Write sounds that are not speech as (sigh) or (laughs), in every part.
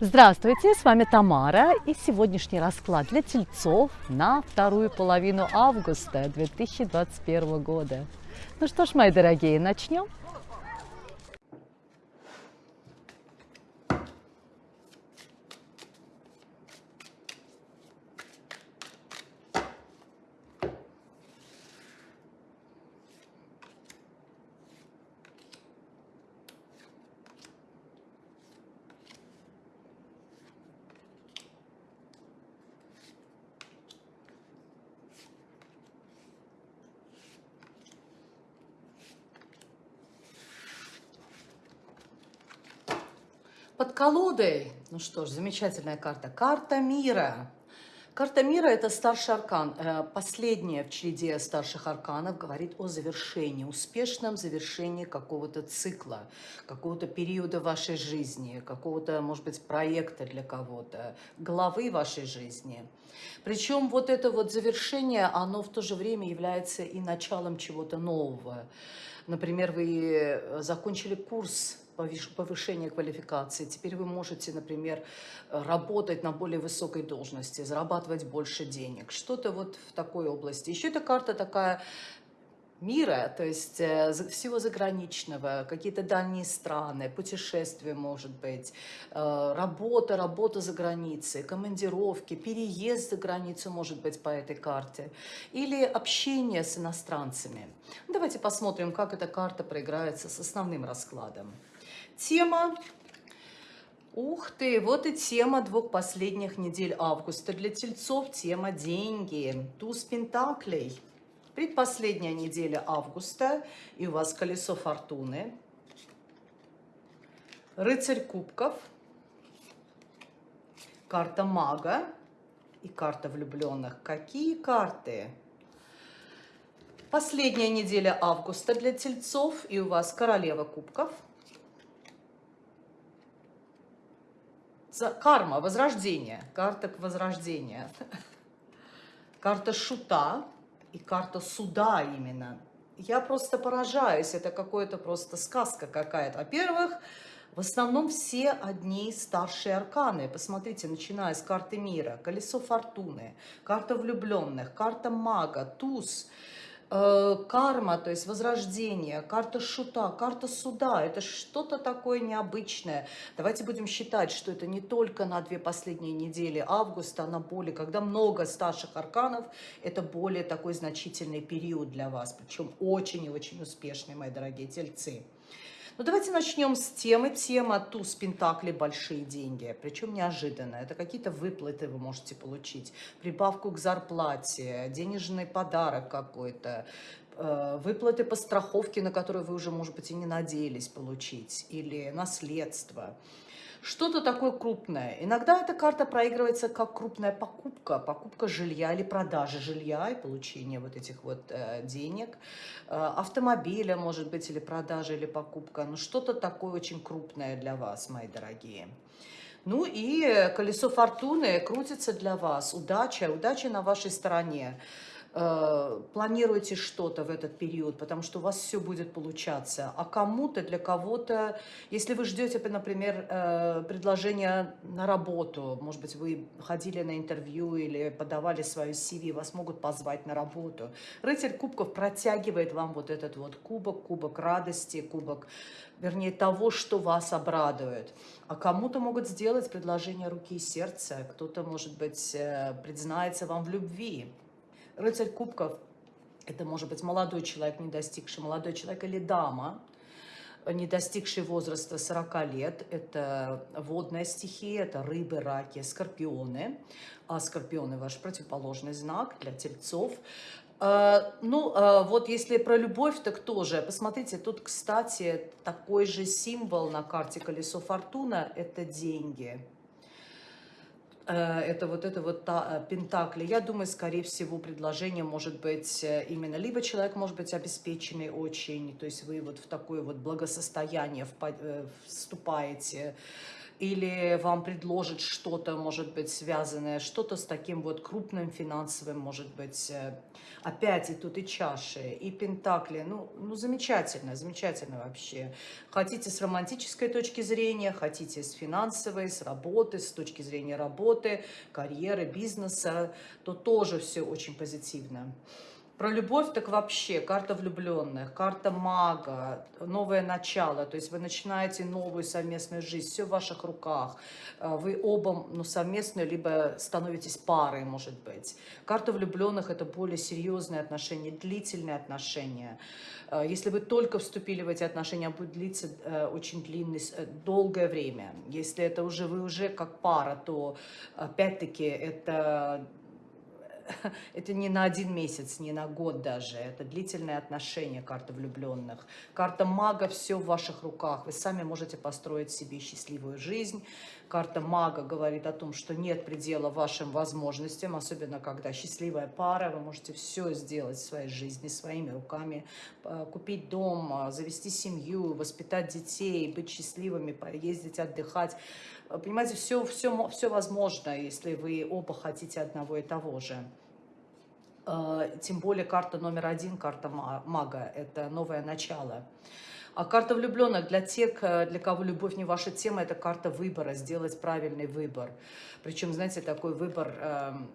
Здравствуйте, с вами Тамара и сегодняшний расклад для тельцов на вторую половину августа 2021 года. Ну что ж, мои дорогие, начнем. Под колодой, ну что ж, замечательная карта, карта мира. Карта мира – это старший аркан. Э, последняя в череде старших арканов говорит о завершении, успешном завершении какого-то цикла, какого-то периода вашей жизни, какого-то, может быть, проекта для кого-то, главы вашей жизни. Причем вот это вот завершение, оно в то же время является и началом чего-то нового. Например, вы э, закончили курс повышение квалификации. Теперь вы можете, например, работать на более высокой должности, зарабатывать больше денег. Что-то вот в такой области. Еще эта карта такая мира, то есть э, всего заграничного, какие-то дальние страны, путешествия, может быть, э, работа, работа за границей, командировки, переезд за границу, может быть, по этой карте, или общение с иностранцами. Давайте посмотрим, как эта карта проиграется с основным раскладом тема. Ух ты, вот и тема двух последних недель августа. Для тельцов тема деньги. Туз пентаклей. Предпоследняя неделя августа, и у вас колесо фортуны. Рыцарь кубков. Карта мага и карта влюбленных. Какие карты? Последняя неделя августа для тельцов, и у вас королева кубков – карма, возрождение, карта возрождения, карта шута и карта суда именно. Я просто поражаюсь, это какое-то просто сказка какая-то. Во-первых, в основном все одни старшие арканы. Посмотрите, начиная с карты мира, колесо фортуны, карта влюбленных, карта мага, туз – карма, то есть возрождение, карта шута, карта суда, это что-то такое необычное. Давайте будем считать, что это не только на две последние недели августа, а на более, когда много старших арканов, это более такой значительный период для вас, причем очень и очень успешный, мои дорогие тельцы. Ну, давайте начнем с темы. Тема туз пентакли большие деньги, причем неожиданно. Это какие-то выплаты вы можете получить, прибавку к зарплате, денежный подарок какой-то, э, выплаты по страховке, на которую вы уже, может быть, и не надеялись получить, или наследство что-то такое крупное. Иногда эта карта проигрывается как крупная покупка, покупка жилья или продажа жилья и получение вот этих вот э, денег, э, автомобиля, может быть, или продажа, или покупка. Ну, что-то такое очень крупное для вас, мои дорогие. Ну и колесо фортуны крутится для вас. Удача, удача на вашей стороне. Э, планируйте что-то в этот период, потому что у вас все будет получаться. А кому-то, для кого-то, если вы ждете, например, э, предложение на работу, может быть, вы ходили на интервью или подавали свою CV, вас могут позвать на работу. Рыцарь кубков протягивает вам вот этот вот кубок, кубок радости, кубок, вернее, того, что вас обрадует. А кому-то могут сделать предложение руки и сердца, кто-то, может быть, э, признается вам в любви. Рыцарь кубков – это может быть молодой человек, не достигший, молодой человек или дама, не достигший возраста 40 лет. Это водная стихия, это рыбы, раки, скорпионы. А скорпионы – ваш противоположный знак для тельцов. А, ну, а вот если про любовь, так тоже. Посмотрите, тут, кстати, такой же символ на карте колесо фортуна – это деньги. Э, это вот это вот та, э, пентакли. Я думаю, скорее всего, предложение может быть э, именно, либо человек может быть обеспеченный очень, то есть вы вот в такое вот благосостояние вступаете, или вам предложат что-то, может быть, связанное, что-то с таким вот крупным финансовым, может быть, опять и тут и чаши, и пентакли, ну, ну замечательно, замечательно вообще. Хотите с романтической точки зрения, хотите с финансовой, с работы, с точки зрения работы, карьеры, бизнеса, то тоже все очень позитивно. Про любовь так вообще, карта влюбленных, карта мага, новое начало, то есть вы начинаете новую совместную жизнь, все в ваших руках, э, вы оба ну, совместную, либо становитесь парой, может быть. Карта влюбленных – это более серьезные отношения, длительные отношения. Э, если вы только вступили в эти отношения, будет длиться э, очень длинное, долгое время. Если это уже вы уже как пара, то опять-таки это (laughs) это не на один месяц, не на год даже. Это длительные отношения, карта влюбленных. Карта мага, все в ваших руках. Вы сами можете построить себе счастливую жизнь. Карта мага говорит о том, что нет предела вашим возможностям, особенно когда счастливая пара, вы можете все сделать в своей жизни своими руками, купить дом, завести семью, воспитать детей, быть счастливыми, поездить, отдыхать. Понимаете, все, все, все возможно, если вы оба хотите одного и того же. А, тем более карта номер один, карта мага, это новое начало. А карта влюбленных для тех, э, для кого любовь не ваша тема, это карта выбора, сделать правильный выбор. Причем, знаете, такой выбор эм,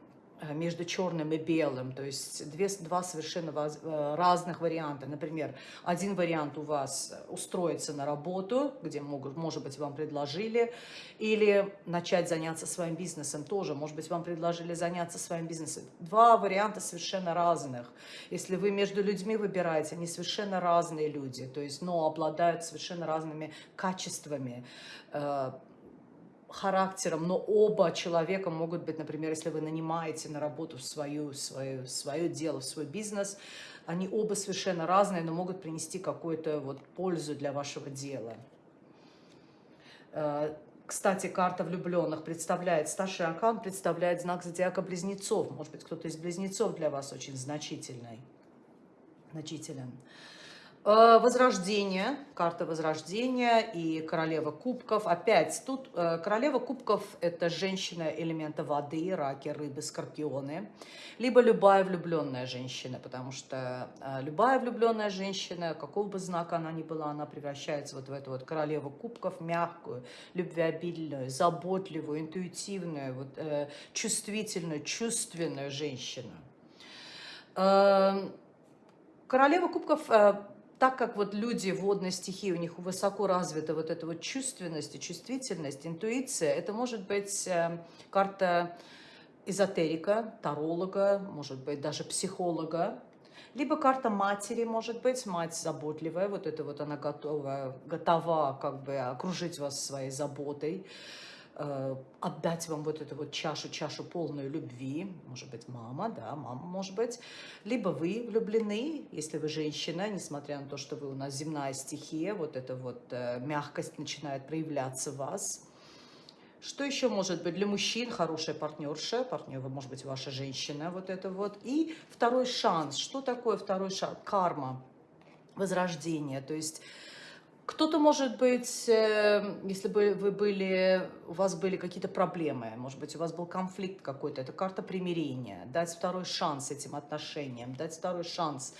между черным и белым, то есть две, два совершенно э, разных варианта. Например, один вариант у вас устроиться на работу, где, могут, может быть, вам предложили, или начать заняться своим бизнесом тоже, может быть, вам предложили заняться своим бизнесом. Два варианта совершенно разных. Если вы между людьми выбираете, они совершенно разные люди, то есть, но обладают совершенно разными качествами, э, характером, но оба человека могут быть, например, если вы нанимаете на работу свою, свою, свое дело, свой бизнес, они оба совершенно разные, но могут принести какую-то вот пользу для вашего дела. Э, кстати, карта влюбленных представляет, старший аркан представляет знак зодиака близнецов. Может быть, кто-то из близнецов для вас очень значительный, значителен. Э, возрождение, карта Возрождения и Королева Кубков. Опять, тут э, Королева Кубков – это женщина элемента воды, раки, рыбы, скорпионы. Либо любая влюбленная женщина, потому что э, любая влюбленная женщина, какого бы знака она ни была, она превращается вот в эту вот Королеву Кубков, мягкую, любвеобильную, заботливую, интуитивную, вот, чувствительную, чувственную женщину. Королева Кубков так как вот люди водной стихии, у них высоко развита вот эта вот чувственность и чувствительность, интуиция, это может быть э, карта эзотерика, таролога, может быть даже психолога, либо карта матери, может быть, мать заботливая, вот это вот она готова, готова как бы окружить вас своей заботой, отдать вам вот эту вот чашу, чашу полную любви, может быть, мама, да, мама, может быть, либо вы влюблены, если вы женщина, несмотря на то, что вы у нас земная стихия, вот эта вот э, мягкость начинает проявляться в вас. Что еще может быть для мужчин? Хорошая партнерша, партнер, может быть, ваша женщина, вот это вот. И второй шанс. Что такое второй шанс? Карма, возрождение, то есть кто-то, может быть, э, если бы вы были, у вас были какие-то проблемы, может быть, у вас был конфликт какой-то, это карта примирения, дать второй шанс этим отношениям, дать второй шанс.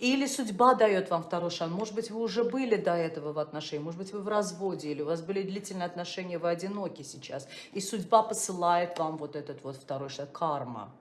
Или судьба дает вам второй шанс. Может быть, вы уже были до этого в отношениях, может быть, вы в разводе, или у вас были длительные отношения, вы одиноки сейчас. И судьба посылает вам вот этот вот второй шанс, карма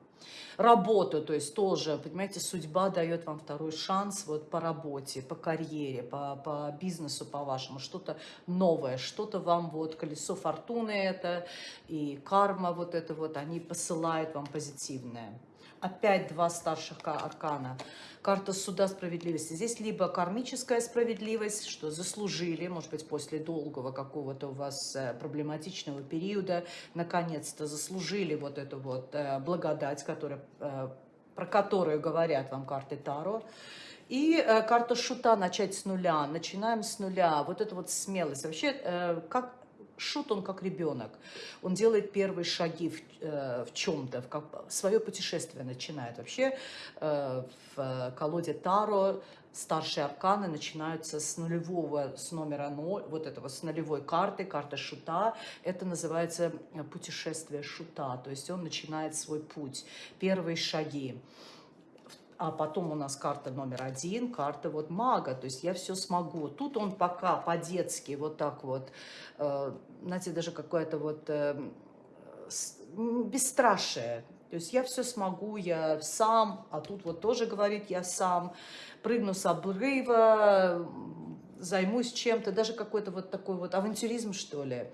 работу, то есть тоже, понимаете, судьба дает вам второй шанс вот по работе, по карьере, по, по бизнесу, по вашему, что-то новое, что-то вам вот колесо фортуны это и карма вот это вот, они посылают вам позитивное. Опять два старших аркана. Карта суда справедливости. Здесь либо кармическая справедливость, что заслужили, может быть, после долгого какого-то у вас э, проблематичного периода, наконец-то заслужили вот эту вот э, благодать, которая, э, про которую говорят вам карты Таро. И карта шута «Начать с нуля». Начинаем с нуля. Вот это вот смелость. Вообще, как Шут, он как ребенок. Он делает первые шаги в, э, в чем-то, в как, свое путешествие начинает. Вообще э, в колоде Таро старшие арканы начинаются с нулевого, с номера 0, вот этого, с нулевой карты, карта шута. Это называется э, путешествие шута, то есть он начинает свой путь, первые шаги. А потом у нас карта номер один, карта вот мага, то есть я все смогу. Тут он пока по-детски вот так вот, э, знаете, даже какое-то вот э, бесстрашие. То есть я все смогу, я сам, а тут вот тоже говорит я сам прыгну с обрыва, займусь чем-то, даже какой-то вот такой вот авантюризм, что ли.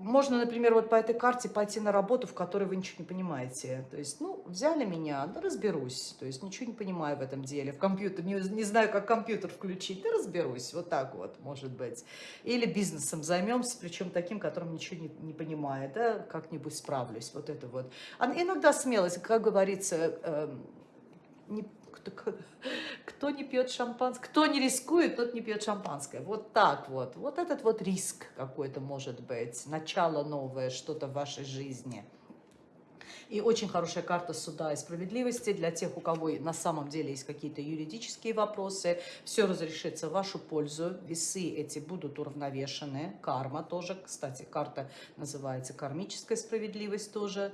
Можно, например, вот по этой карте пойти на работу, в которой вы ничего не понимаете. То есть, ну, взяли меня, да разберусь. То есть, ничего не понимаю в этом деле. В компьютер, не, не знаю, как компьютер включить, да разберусь. Вот так вот, может быть. Или бизнесом займемся, причем таким, которым ничего не, не понимает, да, как-нибудь справлюсь. Вот это вот. А иногда смелость, как говорится, э, не кто, кто не пьет шампанское, кто не рискует, тот не пьет шампанское. Вот так вот. Вот этот вот риск какой-то может быть, начало новое, что-то в вашей жизни. И очень хорошая карта суда и справедливости для тех, у кого на самом деле есть какие-то юридические вопросы. Все разрешится в вашу пользу. Весы эти будут уравновешены. Карма тоже, кстати, карта называется кармическая справедливость тоже.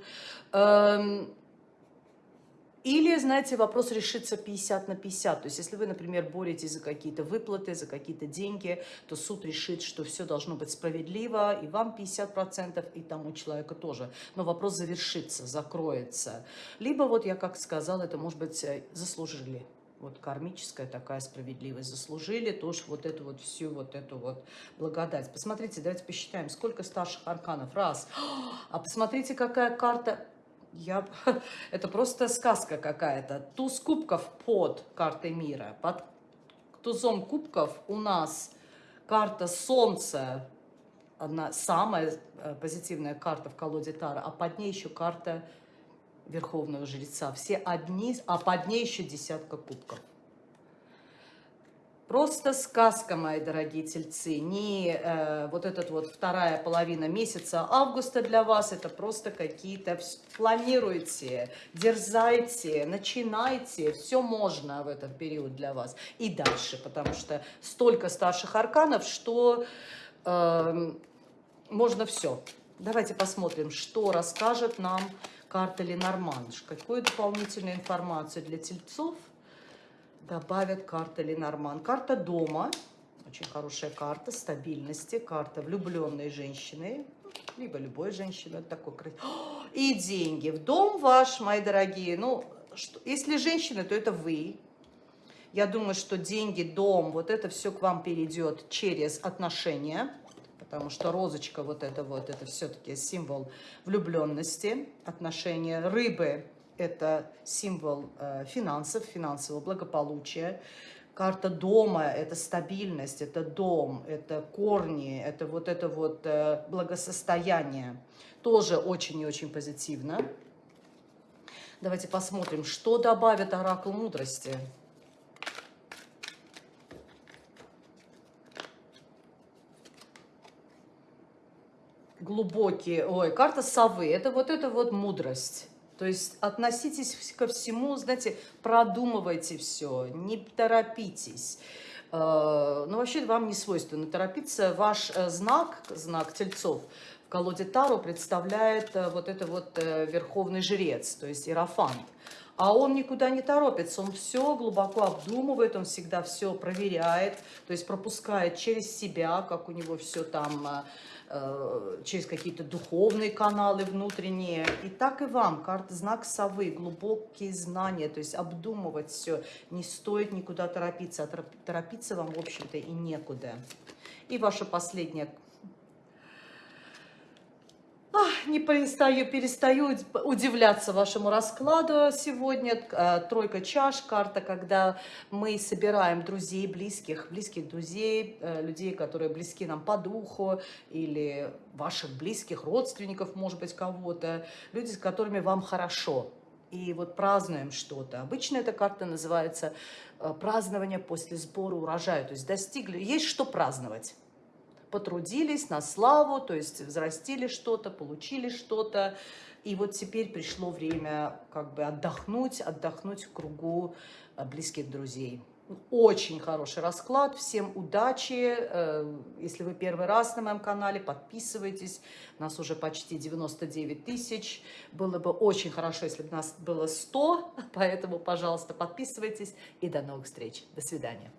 Или, знаете, вопрос решится 50 на 50. То есть, если вы, например, боретесь за какие-то выплаты, за какие-то деньги, то суд решит, что все должно быть справедливо, и вам 50%, и тому человеку тоже. Но вопрос завершится, закроется. Либо, вот я как сказала, это, может быть, э, заслужили вот кармическая такая справедливость. Заслужили тоже вот эту вот всю вот эту вот благодать. Посмотрите, давайте посчитаем, сколько старших арканов. Раз. А посмотрите, какая карта я, (laughs) это просто сказка какая-то. Туз кубков под картой мира. Под тузом кубков у нас карта Солнца, одна самая э, позитивная карта в колоде Тара, а под ней еще карта Верховного Жреца. Все одни, а под ней еще десятка кубков. Просто сказка, мои дорогие тельцы, не э, вот этот вот вторая половина месяца августа для вас, это просто какие-то, планируйте, дерзайте, начинайте, все можно в этот период для вас. И дальше, потому что столько старших арканов, что э, можно все. Давайте посмотрим, что расскажет нам карта Ленорман, какую дополнительную информацию для тельцов добавят карта Ленорман. Карта дома, очень хорошая карта стабильности, карта влюбленной женщины, либо любой женщины, такой И деньги в дом ваш, мои дорогие. Ну, что, если женщина, то это вы. Я думаю, что деньги, дом, вот это все к вам перейдет через отношения, потому что розочка вот это вот, это все-таки символ влюбленности, отношения. Рыбы это символ э, финансов, финансового благополучия. Карта дома – это стабильность, это дом, это корни, это вот это вот э, благосостояние. Тоже очень и очень позитивно. Давайте посмотрим, что добавит оракул мудрости. Глубокие, ой, карта совы, это вот это вот мудрость. То есть относитесь ко всему, знаете, продумывайте все, не торопитесь. Э, ну, вообще вам не свойственно торопиться. Ваш э, знак, знак тельцов, в колоде Таро представляет э, вот это вот верховный жрец, то есть иерофант. А он никуда не торопится, он все глубоко обдумывает, он всегда все проверяет, то есть пропускает через себя, как у него все там через какие-то духовные каналы внутренние. И так и вам, карта знак совы, глубокие знания, то есть обдумывать все. Не стоит никуда торопиться, а торопиться вам, в общем-то, и некуда. И ваша последняя не перестаю, перестаю удивляться вашему раскладу сегодня. Э, тройка чаш, карта, когда мы собираем друзей, близких, близких друзей, э, людей, которые близки нам по духу, или ваших близких родственников, может быть, кого-то, люди, с которыми вам хорошо. И вот празднуем что-то. Обычно эта карта называется э, празднование после сбора урожая. То есть достигли, есть что праздновать потрудились на славу, то есть взрастили что-то, получили что-то. И вот теперь пришло время как бы отдохнуть, отдохнуть в кругу э, близких друзей. Очень хороший расклад, всем удачи. Э, если вы первый раз на моем канале, подписывайтесь. Нас уже почти 99 тысяч. Было бы очень хорошо, если бы нас было 100, (laughs) поэтому, пожалуйста, подписывайтесь. И до новых встреч. До свидания.